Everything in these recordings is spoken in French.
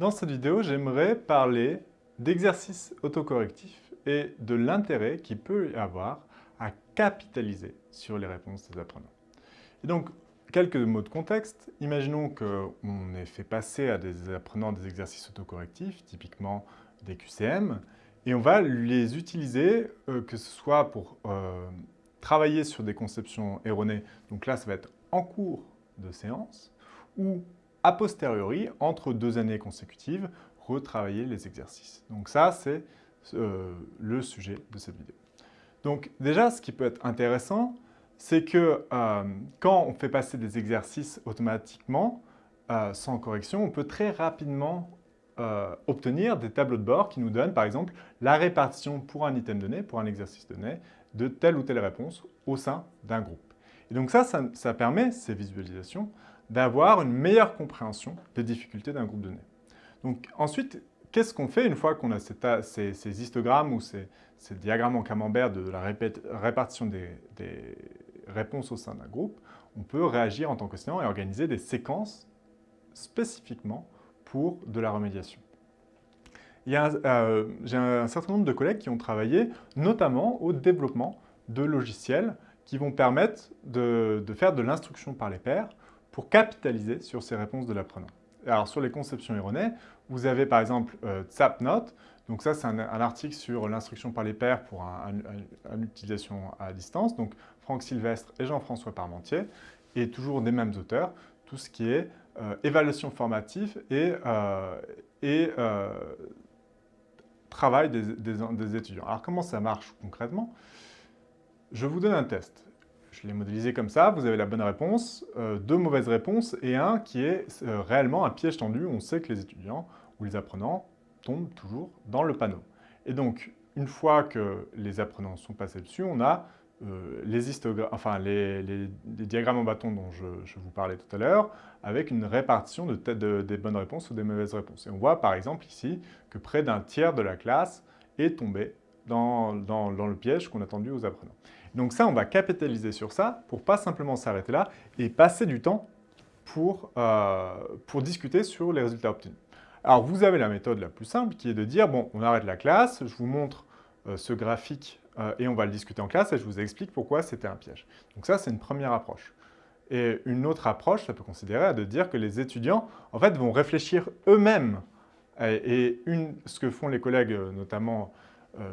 Dans cette vidéo, j'aimerais parler d'exercices autocorrectifs et de l'intérêt qu'il peut y avoir à capitaliser sur les réponses des apprenants. Et donc, quelques mots de contexte. Imaginons qu'on ait fait passer à des apprenants des exercices autocorrectifs, typiquement des QCM, et on va les utiliser, euh, que ce soit pour euh, travailler sur des conceptions erronées, donc là ça va être en cours de séance, ou a posteriori, entre deux années consécutives, retravailler les exercices. Donc ça, c'est euh, le sujet de cette vidéo. Donc déjà, ce qui peut être intéressant, c'est que euh, quand on fait passer des exercices automatiquement, euh, sans correction, on peut très rapidement obtenir des tableaux de bord qui nous donnent, par exemple, la répartition pour un item donné, pour un exercice donné, de telle ou telle réponse au sein d'un groupe. Et donc ça, ça permet, ces visualisations, d'avoir une meilleure compréhension des difficultés d'un groupe donné. Donc ensuite, qu'est-ce qu'on fait une fois qu'on a ces, histogrammes ou ces, diagrammes en camembert de la répartition des, réponses au sein d'un groupe On peut réagir en tant qu'enseignant et organiser des séquences spécifiquement pour de la remédiation. Euh, j'ai un certain nombre de collègues qui ont travaillé notamment au développement de logiciels qui vont permettre de faire de l'instruction par les pairs pour capitaliser sur ces réponses de l'apprenant. Alors, sur les conceptions erronées, vous avez par exemple euh, Zapnote. Donc ça, c'est un, article sur l'instruction par les pairs pour une utilisation à distance. Donc, Franck Sylvestre et Jean-François Parmentier, et toujours des mêmes auteurs, tout ce qui est euh, évaluation formative et, euh, et travail des étudiants. Alors, comment ça marche concrètement? Je vous donne un test. Je l'ai modélisé comme ça, vous avez la bonne réponse, euh, deux mauvaises réponses et un qui est euh, réellement un piège tendu. On sait que les étudiants ou les apprenants tombent toujours dans le panneau. Et donc, une fois que les apprenants sont passés dessus, on a euh, les, enfin, les, diagrammes en bâton dont je, vous parlais tout à l'heure, avec une répartition de, des bonnes réponses ou des mauvaises réponses. Et on voit par exemple ici que près d'un tiers de la classe est tombé dans le piège qu'on a tendu aux apprenants. Donc ça, on va capitaliser sur ça pour pas simplement s'arrêter là et passer du temps pour, euh, pour discuter sur les résultats obtenus. Alors, vous avez la méthode la plus simple qui est de dire, bon, on arrête la classe, je vous montre euh, ce graphique euh, et on va le discuter en classe et je vous explique pourquoi c'était un piège. Donc ça, c'est une première approche. Et une autre approche, ça peut considérer de dire que les étudiants, en fait, vont réfléchir eux-mêmes. Et, ce que font les collègues, notamment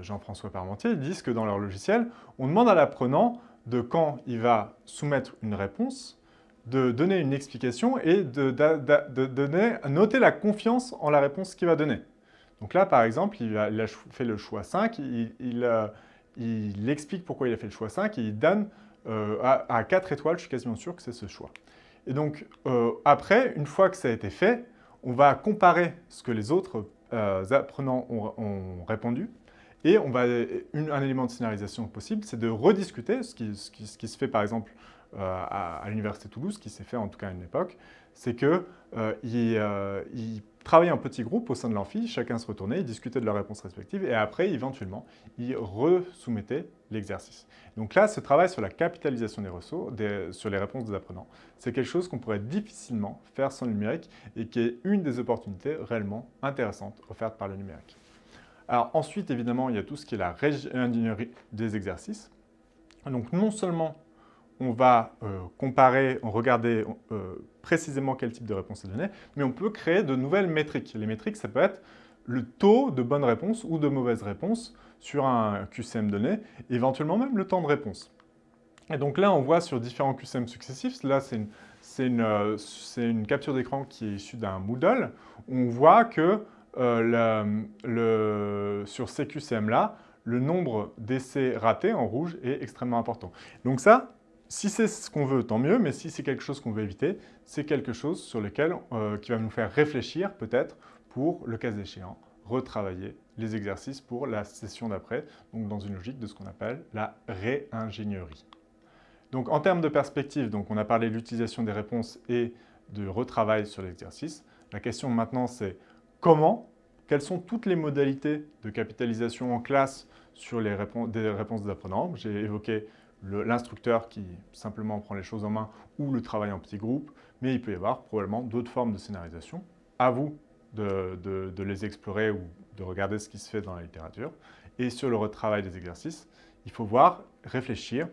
Jean-François Parmentier, ils disent que dans leur logiciel, on demande à l'apprenant de quand il va soumettre une réponse, de donner une explication et de, donner, noter la confiance en la réponse qu'il va donner. Donc là, par exemple, il a, fait le choix 5, euh, il, explique pourquoi il a fait le choix 5 et il donne euh, à, 4 étoiles, je suis quasiment sûr que c'est ce choix. Et donc, après, une fois que ça a été fait, on va comparer ce que les autres apprenants ont répondu et on va, un élément de scénarisation possible, c'est de rediscuter, ce qui, se fait par exemple euh, à, l'Université Toulouse, qui s'est fait en tout cas à une époque, c'est qu'ils euh, euh travaillaient en petits groupes au sein de l'amphi, chacun se retournait, ils discutaient de leurs réponses respectives, et après, éventuellement, ils resoumettaient l'exercice. Donc là, ce travail sur la capitalisation des ressources, sur les réponses des apprenants, c'est quelque chose qu'on pourrait difficilement faire sans le numérique, et qui est une des opportunités réellement intéressantes offertes par le numérique. Alors ensuite, évidemment, il y a tout ce qui est la ingénierie des exercices. Donc non seulement on va euh, comparer, regarder euh, précisément quel type de réponse est donné, mais on peut créer de nouvelles métriques. Les métriques, ça peut être le taux de bonnes réponses ou de mauvaises réponses sur un QCM donné, éventuellement même le temps de réponse. Et donc là, on voit sur différents QCM successifs, là c'est euh, une, capture d'écran qui est issue d'un Moodle, on voit que euh, sur ces QCM-là, le nombre d'essais ratés en rouge est extrêmement important. Donc ça, si c'est ce qu'on veut, tant mieux, mais si c'est quelque chose qu'on veut éviter, c'est quelque chose sur lequel, euh, qui va nous faire réfléchir peut-être pour, le cas échéant, retravailler les exercices pour la session d'après, donc dans une logique de ce qu'on appelle la réingénierie. Donc en termes de perspective, donc on a parlé de l'utilisation des réponses et de retravail sur l'exercice. La question maintenant c'est comment, quelles sont toutes les modalités de capitalisation en classe sur les réponses, des apprenants. J'ai évoqué l'instructeur qui simplement prend les choses en main ou le travail en petits groupes, mais il peut y avoir probablement d'autres formes de scénarisation. À vous de, les explorer ou de regarder ce qui se fait dans la littérature. Et sur le retravail des exercices, il faut voir, réfléchir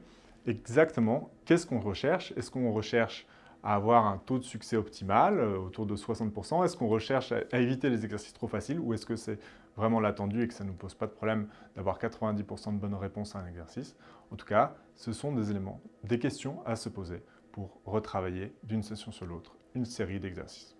exactement qu'est-ce qu'on recherche. Est-ce qu'on recherche à avoir un taux de succès optimal, euh, autour de 60% Est-ce qu'on recherche à, éviter les exercices trop faciles ou est-ce que c'est vraiment l'attendu et que ça ne nous pose pas de problème d'avoir 90% de bonnes réponses à un exercice? En tout cas, ce sont des éléments, des questions à se poser pour retravailler d'une session sur l'autre une série d'exercices.